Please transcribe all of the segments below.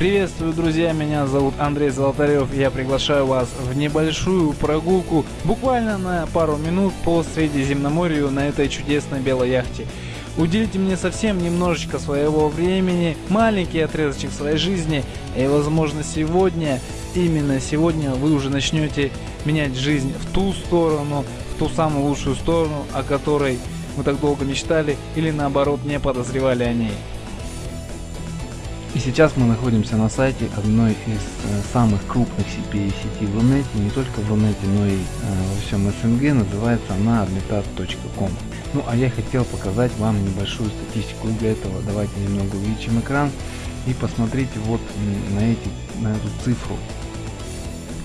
Приветствую, друзья, меня зовут Андрей Золотарев, я приглашаю вас в небольшую прогулку, буквально на пару минут по Средиземноморью на этой чудесной белой яхте. Уделите мне совсем немножечко своего времени, маленький отрезочек своей жизни, и возможно сегодня, именно сегодня вы уже начнете менять жизнь в ту сторону, в ту самую лучшую сторону, о которой мы так долго мечтали или наоборот не подозревали о ней. И сейчас мы находимся на сайте одной из э, самых крупных CPA сетей в Рунете, не только в Рунете, но и э, во всем СНГ, называется она admitat.com. Ну а я хотел показать вам небольшую статистику, для этого давайте немного увеличим экран и посмотрите вот на, эти, на эту цифру,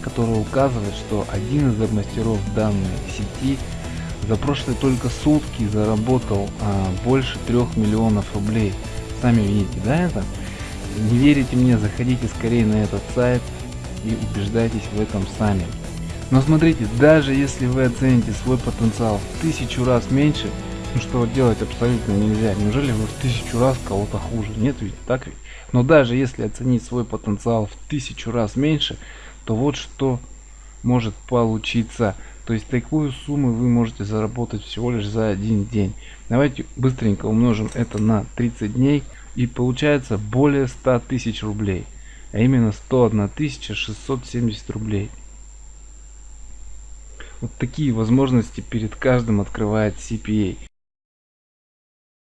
которая указывает, что один из мастеров данной сети за прошлые только сутки заработал а, больше трех миллионов рублей. Сами видите, да, это? Не верите мне, заходите скорее на этот сайт и убеждайтесь в этом сами. Но смотрите, даже если вы оцените свой потенциал в тысячу раз меньше, ну что делать абсолютно нельзя. Неужели вы в тысячу раз кого-то хуже? Нет ведь, так ведь? Но даже если оценить свой потенциал в тысячу раз меньше, то вот что может получиться. То есть такую сумму вы можете заработать всего лишь за один день. Давайте быстренько умножим это на 30 дней. И получается более 100 тысяч рублей. А именно 101 670 рублей. Вот такие возможности перед каждым открывает CPA.